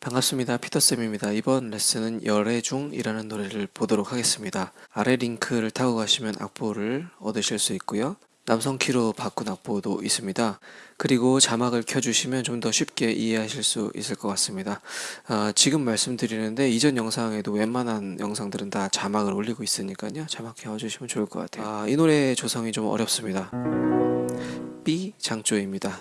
반갑습니다. 피터쌤입니다. 이번 레슨은 열애중이라는 노래를 보도록 하겠습니다. 아래 링크를 타고 가시면 악보를 얻으실 수 있고요. 남성 키로 바꾼 악보도 있습니다. 그리고 자막을 켜주시면 좀 더 쉽게 이해하실 수 있을 것 같습니다. 아, 지금 말씀드리는데 이전 영상에도 웬만한 영상들은 다 자막을 올리고 있으니까요. 자막 켜주시면 좋을 것 같아요. 아, 이 노래 조성이 좀 어렵습니다. B 장조입니다.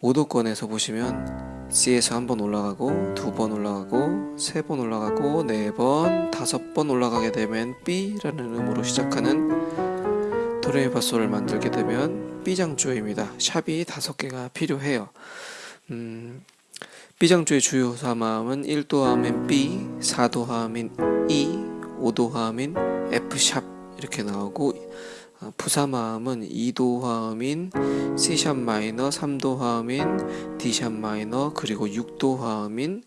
5도권에서 보시면 C에서 한 번 올라가고 두 번 올라가고 세 번 올라가고 네 번 다섯 번 올라가게 되면 B라는 음으로 시작하는 도레미파솔을 만들게 되면 B장조입니다. 샵이 다섯 개가 필요해요. 음, B장조의 주요 사마음은 1도하면 B, 4도하면 E, 5도하면 F샵 이렇게 나오고 어, 부삼화음은 2도 화음인 C sharp minor, 3도 화음인 D sharp minor, 그리고 6도 화음인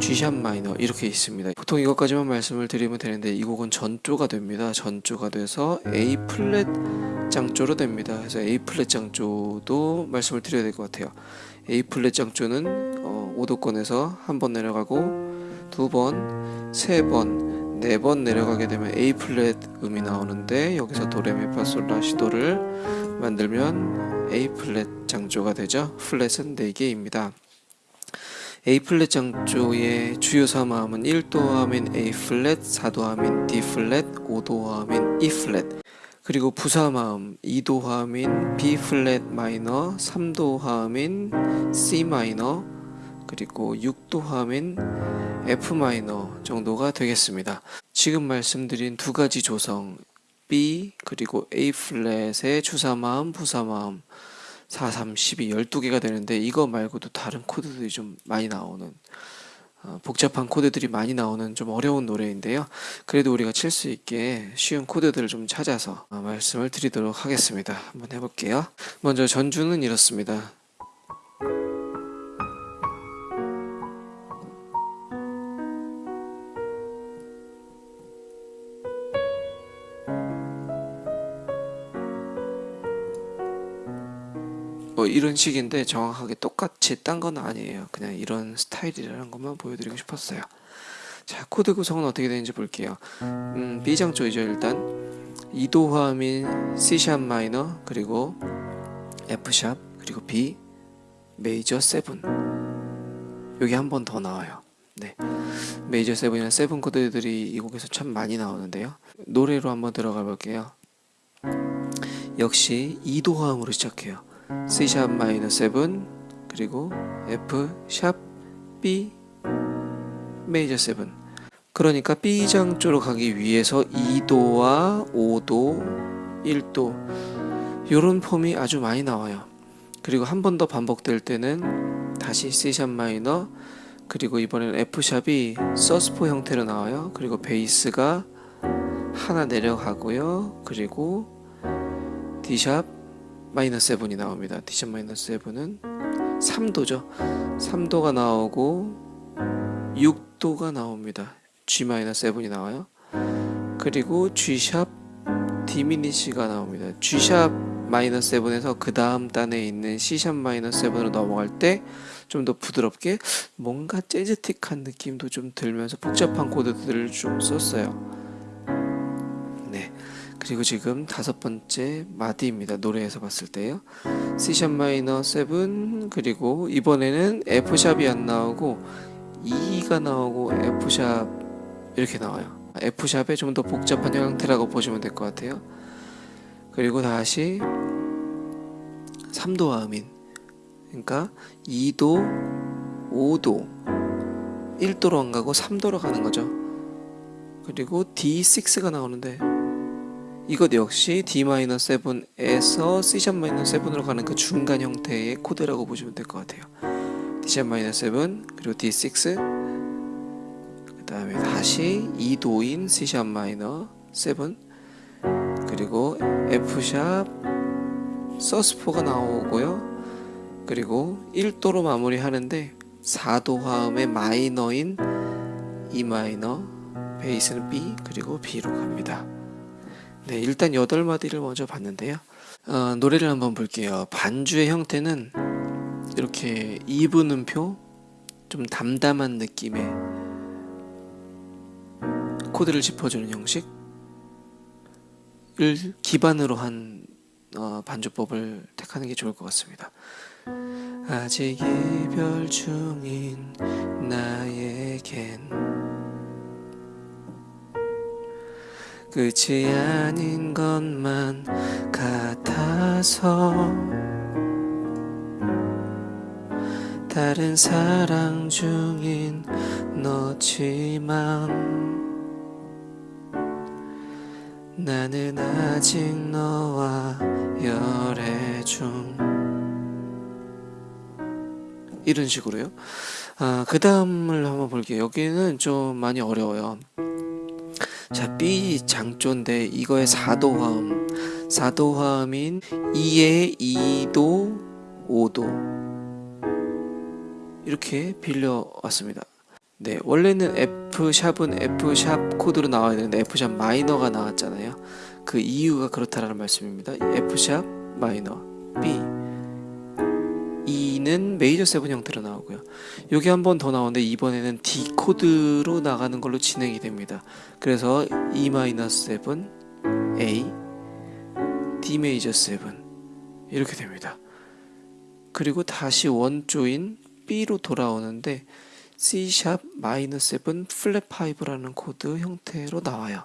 G sharp minor 이렇게 있습니다. 보통 이것까지만 말씀을 드리면 되는데 이 곡은 전조가 됩니다. 전조가 돼서 A 플랫 장조로 됩니다. 그래서 A 플랫 장조도 말씀을 드려야 될 것 같아요. A 플랫 장조는 어, 5도권에서 한 번 내려가고 두 번, 세 번, 네 번 내려가게 되면 A 플랫 음이 나오는데 여기서 도레미파솔라시도를 만들면 A 플랫 장조가 되죠. 플랫은 4개입니다. A 플랫 장조의 주요 삼화음은 1도 하면 A 플랫, 4도 하면 D 플랫, 5도 하면 E 플랫. 그리고 부삼화음 2도 하면 B 플랫 마이너, 3도 하면 C minor, 그리고 6도 하면 F 마이너 정도가 되겠습니다. 지금 말씀드린 두 가지 조성 B 그리고 A 플랫의 주사마음, 부사마음 4, 3, 12, 12개가 되는데 이거 말고도 다른 코드들이 좀 많이 나오는 어, 복잡한 코드들이 많이 나오는 좀 어려운 노래인데요. 그래도 우리가 칠 수 있게 쉬운 코드들을 좀 찾아서 어, 말씀을 드리도록 하겠습니다. 한번 해볼게요. 먼저 전주는 이렇습니다. 이런 식인데 정확하게 똑같이 딴 건 아니에요. 그냥 이런 스타일이라는 것만 보여드리고 싶었어요. 자, 코드 구성은 어떻게 되는지 볼게요. 음, B장조이죠, 일단. 2도 화음인 C샵 마이너, 그리고 F샵, 그리고 B, 메이저 7. 여기 한 번 더 나와요. 네. 메이저 7이나 7 코드들이 이 곡에서 참 많이 나오는데요. 노래로 한번 들어가 볼게요. 역시 2도 화음으로 시작해요. C샵 마이너 7 그리고 F 샵 B 메이저 7 그러니까 B장조로 가기 위해서 2도와 5도 1도 요런 폼이 아주 많이 나와요. 그리고 한 번 더 반복될 때는 다시 C샵 마이너 그리고 이번에는 F샵이 서스포 형태로 나와요. 그리고 베이스가 하나 내려가고요. 그리고 D샵 마이너스 7이 나옵니다. D샵 마이너스 7은 3도죠. 3도가 나오고 6도가 나옵니다. G 마이너스 7이 나와요. 그리고 G샵 디미니시가 나옵니다. G샵 마이너스 7에서 그 다음 단에 있는 C샵 마이너스 7으로 넘어갈 때 좀 더 부드럽게 뭔가 재즈틱한 느낌도 좀 들면서 복잡한 코드들을 좀 썼어요. 그리고 지금 다섯 번째 마디입니다. 노래에서 봤을 때요. C샵 마이너 7 그리고 이번에는 F샵이 안 나오고 E가 나오고 F샵 이렇게 나와요. F샵의 좀더 복잡한 형태라고 보시면 될 것 같아요. 그리고 다시 3도 화음인 그러니까 2도, 5도 1도로 안 가고 3도로 가는 거죠. 그리고 D6가 나오는데 이것 역시 D-7에서 C-7으로 가는 그 중간 형태의 코드라고 보시면 될 것 같아요. D-7 그리고 D6 그 다음에 다시 2도인 C-7 그리고 F샵 서스포가 나오고요. 그리고 1도로 마무리하는데 4도 화음의 마이너인 E 마이너 베이스는 B 그리고 B로 갑니다. 네, 일단 8마디를 먼저 봤는데요. 어, 노래를 한번 볼게요. 반주의 형태는 이렇게 2분음표, 좀 담담한 느낌의 코드를 짚어주는 형식을 기반으로 한 어, 반주법을 택하는 게 좋을 것 같습니다. 아직 이별 중인 나에겐 끝이 아닌 것만 같아서 다른 사랑 중인 너지만 나는 아직 너와 열애 중 이런 식으로요. 아, 그 다음을 한번 볼게요. 여기는 좀 많이 어려워요. 자, B 장조인데 이거의 4도 화음. 4도 화음인 2의 2도, 5도. 이렇게 빌려왔습니다. 네, 원래는 F 샵은 F 샵 코드로 나와야 되는데 F 샵 마이너가 나왔잖아요. 그 이유가 그렇다라는 말씀입니다. F sharp minor B E는 major seven 형태로 나오고요. 여기 한 번 더 나오는데 이번에는 D 코드로 나가는 걸로 진행이 됩니다. 그래서 E minor 7 A D major 7 이렇게 됩니다. 그리고 다시 원조인 B로 돌아오는데 C 샵 마이너 7 플랫 5라는 코드 형태로 나와요.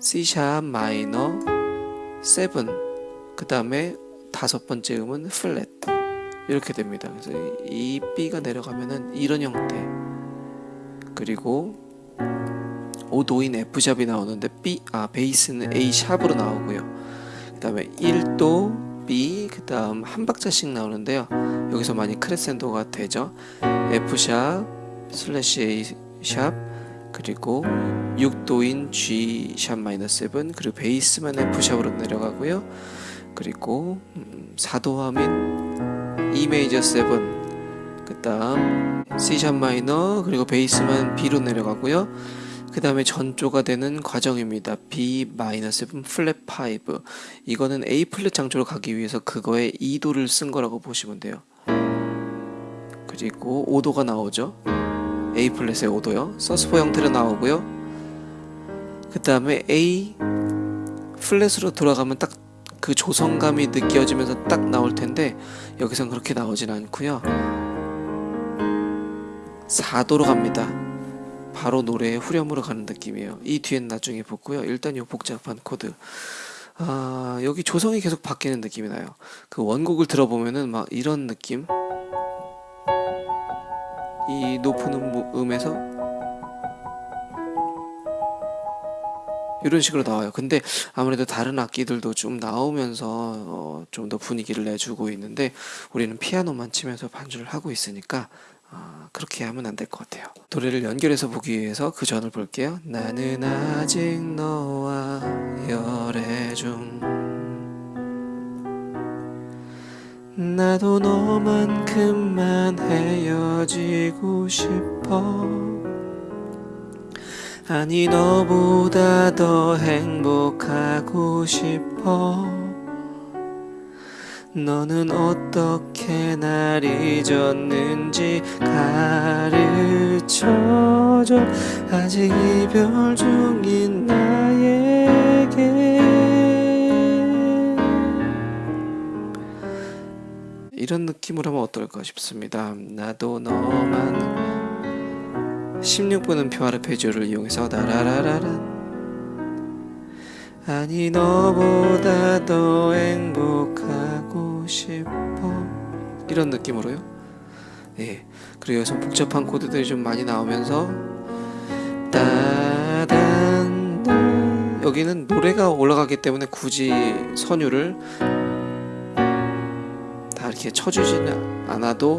C sharp minor 7 그 다음에 다섯 번째 음은 플랫 이렇게 됩니다. 그래서 이 B가 내려가면은 이런 형태 그리고 5도인 F샵이 나오는데 B 아 베이스는 A 샵으로 나오고요. 그 다음에 1도 B 그 다음 한 박자씩 나오는데요. 여기서 많이 크레센도가 되죠. F sharp slash A sharp 그리고 6도인 G sharp 마이너스 7 그리고 베이스만 F 샵으로 내려가고요. 그리고 음, 4도 화음 E 메이저 7 그 다음 C sharp 마이너 그리고 베이스만 B로 내려가고요. 그 다음에 전조가 되는 과정입니다. B 마이너 7 플랫 5 이거는 A 플랫 장조로 가기 위해서 그거에 2도를 쓴 거라고 보시면 돼요. 그리고 5도가 나오죠. A 플랫의 5도요. sus four 형태로 나오고요. 그 다음에 A 플랫으로 돌아가면 딱 그 조성감이 느껴지면서 딱 나올 텐데 여기선 그렇게 나오진 않고요. 4도로 갑니다. 바로 노래의 후렴으로 가는 느낌이에요. 이 뒤엔 나중에 보고요. 일단 이 복잡한 코드. 아, 여기 조성이 계속 바뀌는 느낌이 나요. 그 원곡을 들어보면은 막 이런 느낌. 이 높은 음, 음에서 이런 식으로 나와요. 근데 아무래도 다른 악기들도 좀 나오면서 어, 좀 더 분위기를 내주고 있는데 우리는 피아노만 치면서 반주를 하고 있으니까 어, 그렇게 하면 안 될 것 같아요. 노래를 연결해서 보기 위해서 그 전을 볼게요. 나는 아직 너와 열애 중 나도 너만큼만 헤어지고 싶어 아니 너보다 더 행복하고 싶어. 너는 어떻게 날 잊었는지 가르쳐줘. 아직 이별 중인 나에게. 이런 느낌으로 하면 어떨까 싶습니다. 나도 너만 16분은 표아르 페지오를 이용해서 나라라라란. 아니 너보다 더 행복하고 싶어. 이런 느낌으로요? 예. 그리고 여기서 복잡한 코드들이 좀 많이 나오면서 따단. 여기는 노래가 올라가기 때문에 굳이 선율을 다 이렇게 쳐주지는 않아도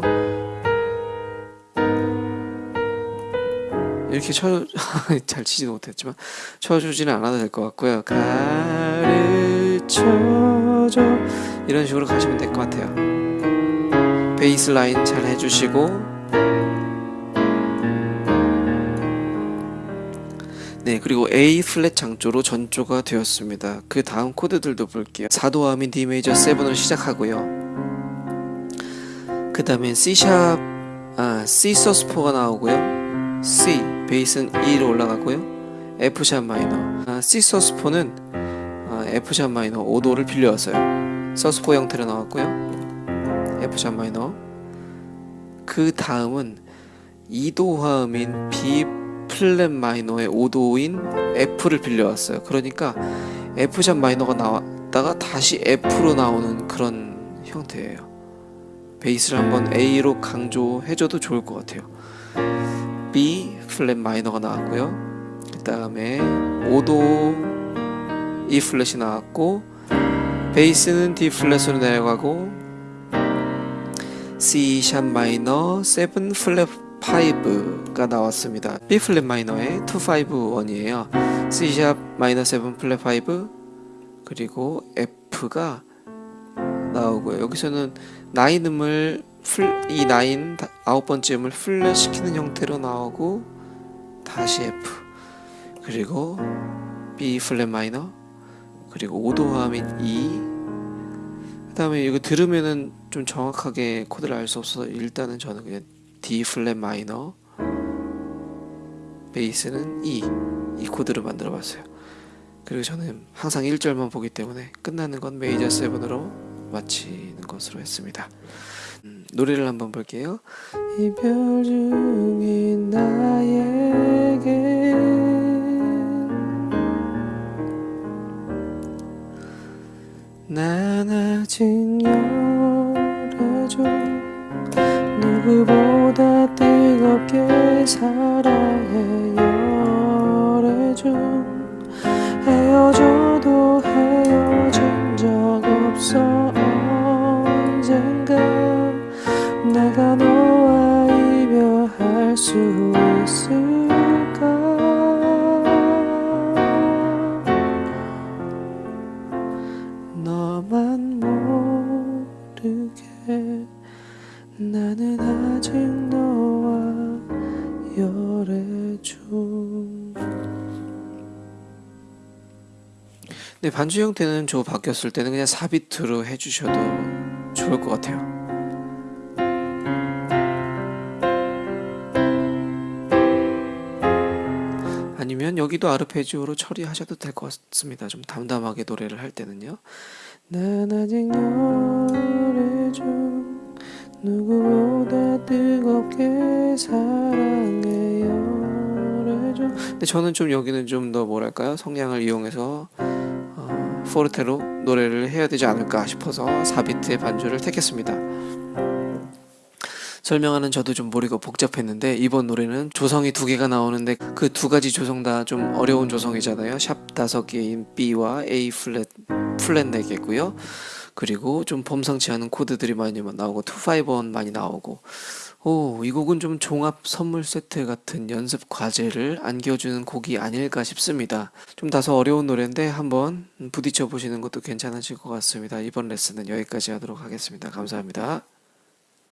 이렇게 쳐, 잘 치지도 못했지만 쳐주지는 않아도 될 것 같고요. 가르쳐줘. 이런 식으로 가시면 될 것 같아요. 베이스 라인 잘 해주시고. 네 그리고 A 플랫 장조로 전조가 되었습니다. 그 다음 코드들도 볼게요. 4도 화음인 D 메이저 7으로 시작하고요. 그 다음에 C샵 아, C 서스포가 나오고요. C 베이스는 E로 올라가고요. F 샵 마이너. 아, C 서스포는 아, F sharp 마이너 5도를 빌려왔어요. sus four 형태로 나왔고요. F sharp 마이너. 그 다음은 2도 화음인 B 플랫 마이너의 5도인 F를 빌려왔어요. 그러니까 F sharp 마이너가 나왔다가 다시 F로 나오는 그런 형태예요. 베이스를 한번 A로 강조해줘도 좋을 것 같아요. 플랫 마이너가 나왔고요. 그 다음에 5도 E 플랫이 나왔고 베이스는 D 플랫으로 내려가고 C sharp 마이너 7 플랫 5가 나왔습니다. B 플랫 마이너의 251이에요. C sharp 마이너 7 플랫 5 그리고 F가 나오고요. 여기서는 nine 음을 풀, 이 나인 다- 아홉 번째 음을 플랫 시키는 형태로 나오고 다시 F 그리고 B 플랫 마이너 그리고 5도 화음인 E. 그 다음에 이거 들으면은 좀 정확하게 코드를 알 수 없어서 일단은 저는 그냥 D 플랫 마이너 베이스는 E. 이 코드를 만들어 봤어요. 그리고 저는 항상 1절만 보기 때문에 끝나는 건 메이저 7으로 마치는 것으로 했습니다 음, 노래를 한번 볼게요. 이별 중인 나에게 난 아직 열애줘 누구보다 뜨겁게 사랑해 나는 아직 너와 열애 중. 네, 반주 형태는 저 바뀌었을 때는 그냥 4비트로 해주셔도 좋을 것 같아요. 아니면 여기도 아르페지오로 처리하셔도 될 것 같습니다. 좀 담담하게 노래를 할 때는요. 난 아직 열애 중 누구보다 뜨겁게 사랑해 중 근데 저는 좀 여기는 좀 더 뭐랄까요 성량을 이용해서 어, 포르테로 노래를 해야 되지 않을까 싶어서 4비트의 반주를 택했습니다. 설명하는 저도 좀 머리가 복잡했는데 이번 노래는 조성이 두 개가 나오는데 그 두 가지 조성 다 좀 어려운 조성이잖아요. 샵 다섯 개인 B와 A 플랫 플랫 네 개고요. 그리고 좀 범상치 않은 코드들이 많이 나오고 251 많이 나오고 오, 이 곡은 좀 종합 선물 세트 같은 연습 과제를 안겨주는 곡이 아닐까 싶습니다. 좀 다소 어려운 노래인데 한번 부딪혀 보시는 것도 괜찮으실 것 같습니다. 이번 레슨은 여기까지 하도록 하겠습니다. 감사합니다.